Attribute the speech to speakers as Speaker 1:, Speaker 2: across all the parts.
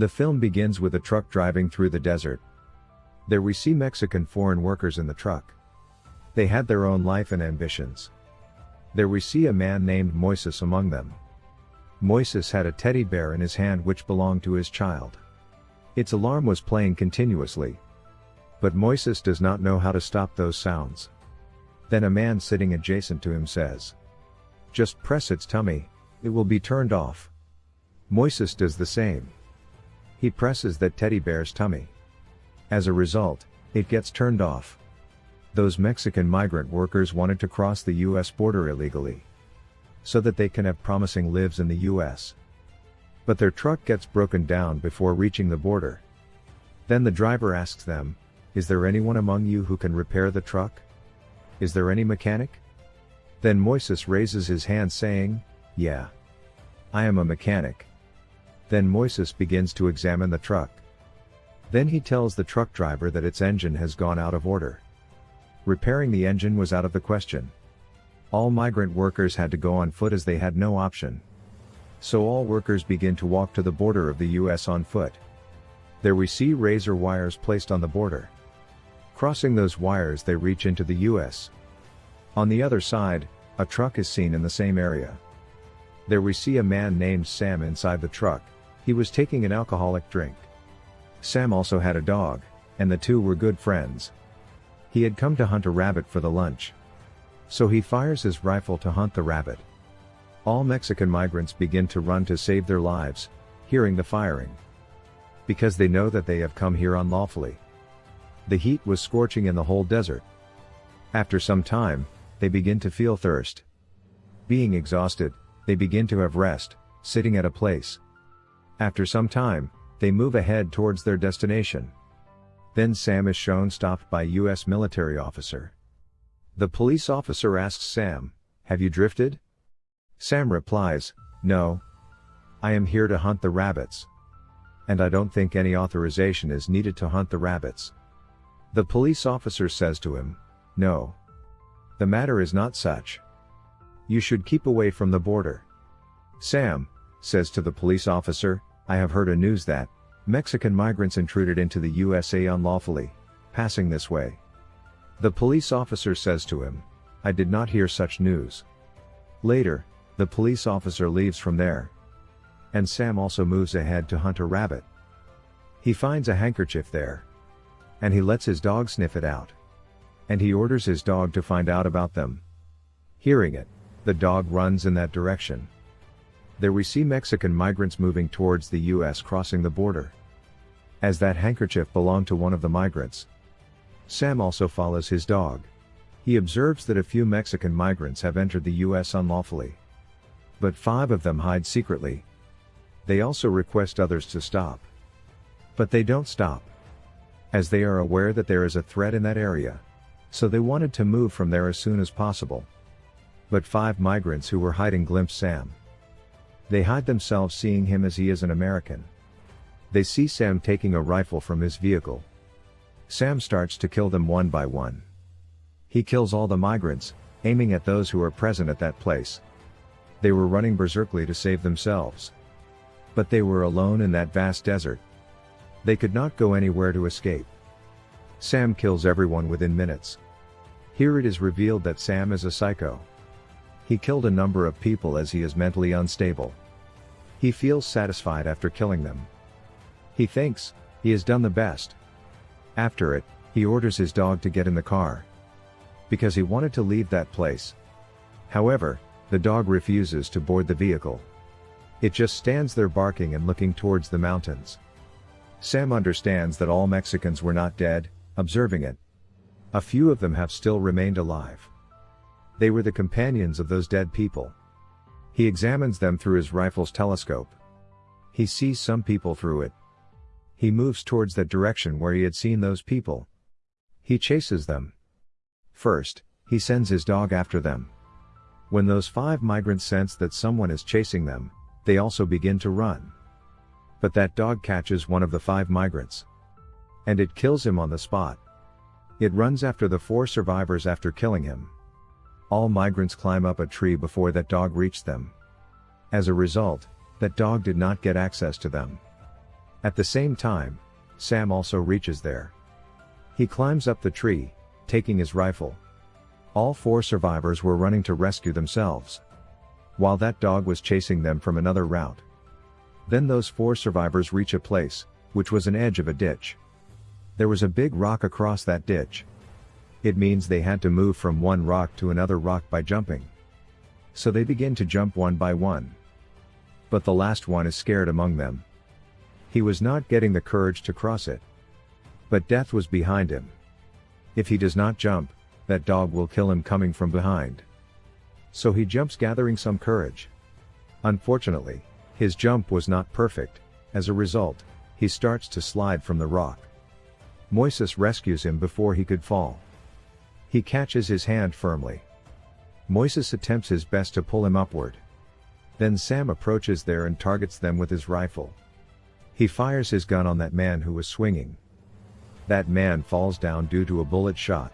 Speaker 1: The film begins with a truck driving through the desert. There we see Mexican foreign workers in the truck. They had their own life and ambitions. There we see a man named Moises among them. Moises had a teddy bear in his hand which belonged to his child. Its alarm was playing continuously. But Moises does not know how to stop those sounds. Then a man sitting adjacent to him says, Just press its tummy, it will be turned off. Moises does the same. He presses that teddy bear's tummy. As a result, it gets turned off. Those Mexican migrant workers wanted to cross the US border illegally. So that they can have promising lives in the US. But their truck gets broken down before reaching the border. Then the driver asks them, Is there anyone among you who can repair the truck? Is there any mechanic? Then Moises raises his hand saying, Yeah. I am a mechanic. Then Moises begins to examine the truck. Then he tells the truck driver that its engine has gone out of order. Repairing the engine was out of the question. All migrant workers had to go on foot as they had no option. So all workers begin to walk to the border of the US on foot. There we see razor wires placed on the border. Crossing those wires they reach into the US. On the other side, a truck is seen in the same area. There we see a man named Sam inside the truck, he was taking an alcoholic drink. Sam also had a dog, and the two were good friends. He had come to hunt a rabbit for the lunch. So he fires his rifle to hunt the rabbit. All Mexican migrants begin to run to save their lives, hearing the firing. Because they know that they have come here unlawfully. The heat was scorching in the whole desert. After some time, they begin to feel thirst. Being exhausted, they begin to have rest, sitting at a place. After some time, they move ahead towards their destination. Then Sam is shown stopped by US military officer. The police officer asks Sam, Have you drifted? Sam replies, No. I am here to hunt the rabbits. And I don't think any authorization is needed to hunt the rabbits. The police officer says to him, No. The matter is not such. You should keep away from the border. Sam, says to the police officer, I have heard a news that Mexican migrants intruded into the USA unlawfully, passing this way. The police officer says to him, I did not hear such news. Later, the police officer leaves from there. And Sam also moves ahead to hunt a rabbit. He finds a handkerchief there. And he lets his dog sniff it out. And he orders his dog to find out about them. Hearing it, the dog runs in that direction. There we see Mexican migrants moving towards the US crossing the border. As that handkerchief belonged to one of the migrants. Sam also follows his dog. He observes that a few Mexican migrants have entered the US unlawfully. But five of them hide secretly. They also request others to stop. But they don't stop. As they are aware that there is a threat in that area. So they wanted to move from there as soon as possible. But five migrants who were hiding glimpse Sam. They hide themselves seeing him as he is an American. They see Sam taking a rifle from his vehicle. Sam starts to kill them one by one. He kills all the migrants, aiming at those who are present at that place. They were running berserkly to save themselves. But they were alone in that vast desert. They could not go anywhere to escape. Sam kills everyone within minutes. Here it is revealed that Sam is a psycho. He killed a number of people as he is mentally unstable. He feels satisfied after killing them. He thinks, he has done the best. After it, he orders his dog to get in the car. Because he wanted to leave that place. However, the dog refuses to board the vehicle. It just stands there barking and looking towards the mountains. Sam understands that all Mexicans were not dead, observing it. A few of them have still remained alive. They were the companions of those dead people. He examines them through his rifle's telescope. He sees some people through it. He moves towards that direction where he had seen those people. He chases them. First, he sends his dog after them. When those five migrants sense that someone is chasing them, they also begin to run. But that dog catches one of the five migrants. And it kills him on the spot. It runs after the four survivors after killing him. All migrants climb up a tree before that dog reached them. As a result, that dog did not get access to them. At the same time, Sam also reaches there. He climbs up the tree, taking his rifle. All four survivors were running to rescue themselves. While that dog was chasing them from another route. Then those four survivors reach a place, which was an edge of a ditch. There was a big rock across that ditch. It means they had to move from one rock to another rock by jumping. So they begin to jump one by one. But the last one is scared among them. He was not getting the courage to cross it. But death was behind him. If he does not jump, that dog will kill him coming from behind. So he jumps gathering some courage. Unfortunately, his jump was not perfect, as a result, he starts to slide from the rock. Moises rescues him before he could fall. He catches his hand firmly. Moises attempts his best to pull him upward. Then Sam approaches there and targets them with his rifle. He fires his gun on that man who was swinging. That man falls down due to a bullet shot.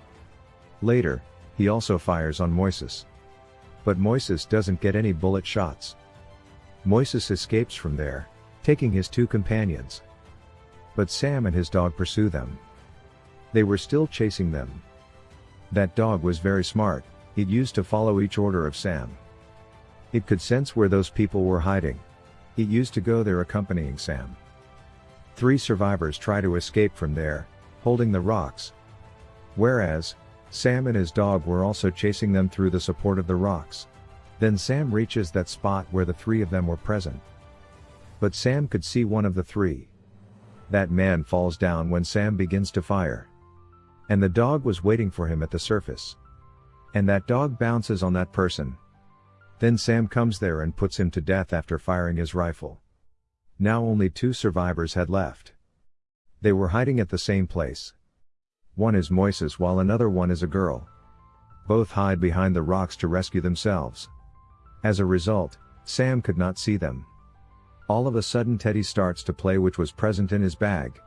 Speaker 1: Later, he also fires on Moises. But Moises doesn't get any bullet shots. Moises escapes from there, taking his two companions. But Sam and his dog pursue them. They were still chasing them. That dog was very smart, it used to follow each order of Sam. It could sense where those people were hiding. It used to go there accompanying Sam. Three survivors try to escape from there, holding the rocks. Whereas, Sam and his dog were also chasing them through the support of the rocks. Then Sam reaches that spot where the three of them were present. But Sam could see one of the three. That man falls down when Sam begins to fire. And the dog was waiting for him at the surface. And that dog bounces on that person. Then Sam comes there and puts him to death after firing his rifle. Now only two survivors had left. They were hiding at the same place. One is Moises while another one is a girl. Both hide behind the rocks to rescue themselves. As a result, Sam could not see them. All of a sudden Teddy starts to play which was present in his bag.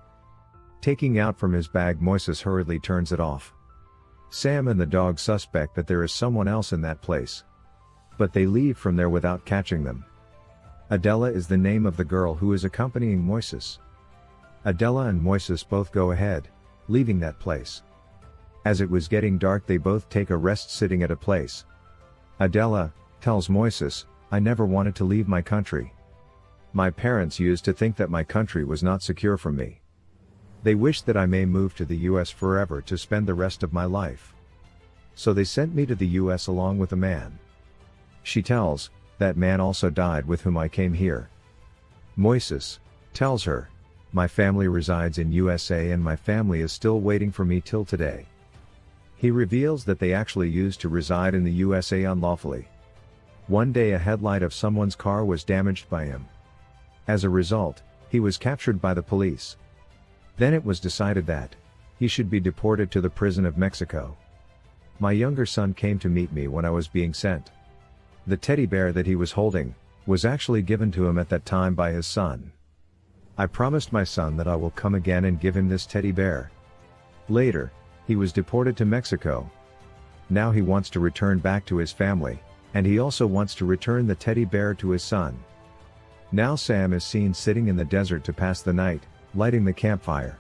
Speaker 1: Taking out from his bag Moises hurriedly turns it off. Sam and the dog suspect that there is someone else in that place. But they leave from there without catching them. Adela is the name of the girl who is accompanying Moises. Adela and Moises both go ahead, leaving that place. As it was getting dark they both take a rest sitting at a place. Adela, tells Moises, I never wanted to leave my country. My parents used to think that my country was not secure from me. They wished that I may move to the US forever to spend the rest of my life. So they sent me to the US along with a man. She tells, that man also died with whom I came here. Moises, tells her, my family resides in USA and my family is still waiting for me till today. He reveals that they actually used to reside in the USA unlawfully. One day a headlight of someone's car was damaged by him. As a result, he was captured by the police. Then it was decided that, he should be deported to the prison of Mexico. My younger son came to meet me when I was being sent. The teddy bear that he was holding, was actually given to him at that time by his son. I promised my son that I will come again and give him this teddy bear. Later, he was deported to Mexico. Now he wants to return back to his family, and he also wants to return the teddy bear to his son. Now Sam is seen sitting in the desert to pass the night, lighting the campfire.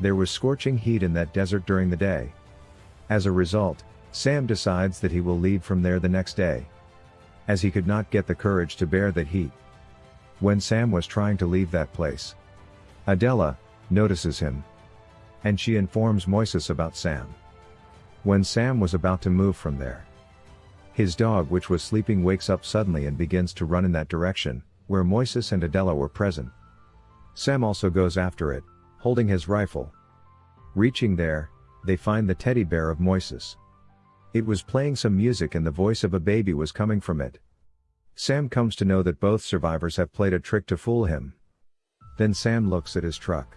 Speaker 1: There was scorching heat in that desert during the day. As a result, Sam decides that he will leave from there the next day. As he could not get the courage to bear that heat, when Sam was trying to leave that place. Adela, notices him. And she informs Moises about Sam. When Sam was about to move from there. His dog which was sleeping wakes up suddenly and begins to run in that direction, where Moises and Adela were present. Sam also goes after it, holding his rifle. Reaching there, they find the teddy bear of Moises. It was playing some music and the voice of a baby was coming from it. Sam comes to know that both survivors have played a trick to fool him. Then Sam looks at his truck.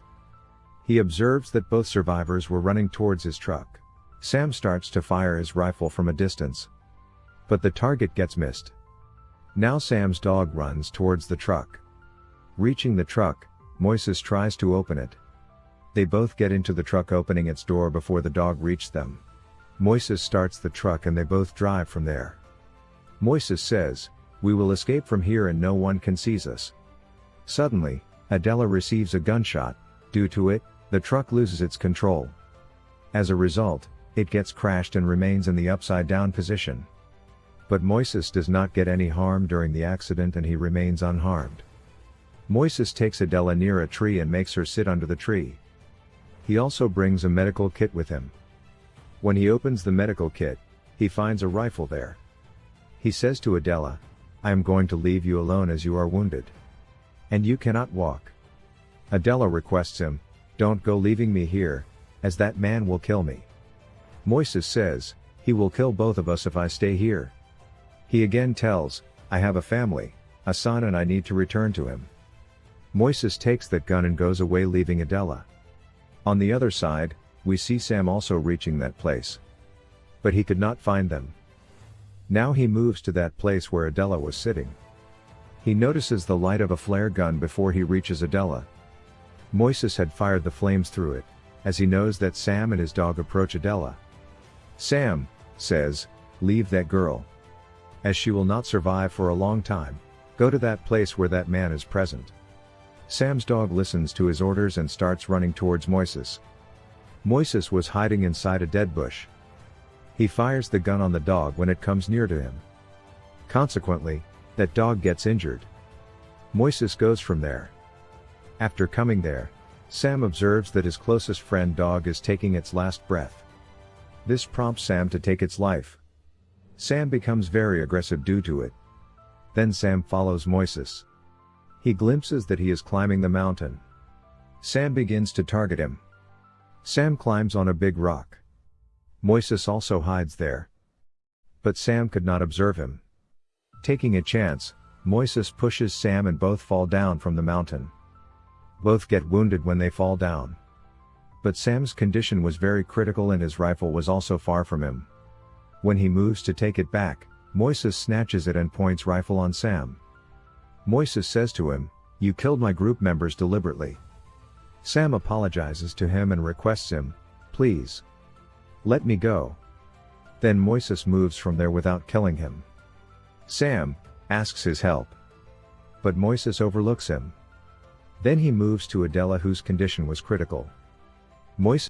Speaker 1: He observes that both survivors were running towards his truck. Sam starts to fire his rifle from a distance. But the target gets missed. Now Sam's dog runs towards the truck. Reaching the truck, Moises tries to open it. They both get into the truck opening its door before the dog reached them. Moises starts the truck and they both drive from there. Moises says, we will escape from here and no one can seize us. Suddenly, Adela receives a gunshot, due to it, the truck loses its control. As a result, it gets crashed and remains in the upside down position. But Moises does not get any harm during the accident and he remains unharmed. Moises takes Adela near a tree and makes her sit under the tree. He also brings a medical kit with him. When he opens the medical kit, he finds a rifle there. He says to Adela, I am going to leave you alone as you are wounded. And you cannot walk. Adela requests him, Don't go leaving me here, as that man will kill me. Moises says, He will kill both of us if I stay here. He again tells, I have a family, a son and I need to return to him. Moises takes that gun and goes away leaving Adela. On the other side, we see Sam also reaching that place. But he could not find them. Now he moves to that place where Adela was sitting. He notices the light of a flare gun before he reaches Adela. Moises had fired the flames through it, as he knows that Sam and his dog approach Adela. Sam, says, leave that girl as she will not survive for a long time, go to that place where that man is present. Sam's dog listens to his orders and starts running towards Moises. Moises was hiding inside a dead bush. He fires the gun on the dog when it comes near to him. Consequently, that dog gets injured. Moises goes from there. After coming there, Sam observes that his closest friend dog is taking its last breath. This prompts Sam to take its life. Sam becomes very aggressive due to it. Then Sam follows Moises. He glimpses that he is climbing the mountain. Sam begins to target him. Sam climbs on a big rock. Moises also hides there. But Sam could not observe him. Taking a chance, Moises pushes Sam and both fall down from the mountain. Both get wounded when they fall down. But Sam's condition was very critical and his rifle was also far from him. When he moves to take it back, Moises snatches it and points rifle on Sam. Moises says to him, You killed my group members deliberately. Sam apologizes to him and requests him, Please. Let me go. Then Moises moves from there without killing him. Sam asks his help. But Moises overlooks him. Then he moves to Adela whose condition was critical. Moises